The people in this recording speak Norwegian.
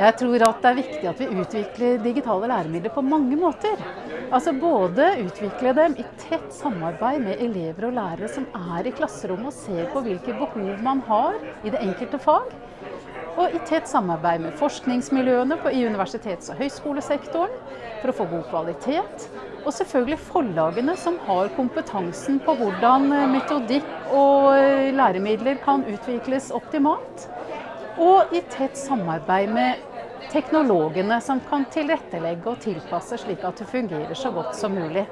Jeg tror at det er viktig at vi utvikler digitale læremidler på mange måter. Altså Både utvikle dem i tett samarbeid med elever og lærere som er i klasserommet og ser på hvilke behov man har i det enkelte fag. Og i tett samarbeid med forskningsmiljøene i universitets- og høyskolesektoren for å få god kvalitet. Og selvfølgelig forlagene som har kompetansen på hvordan metodikk og læremidler kan utvikles optimalt. Og i tett samarbeid med teknologene som kan tilrettelegge og tilpasse slik at det fungerer så godt som mulig.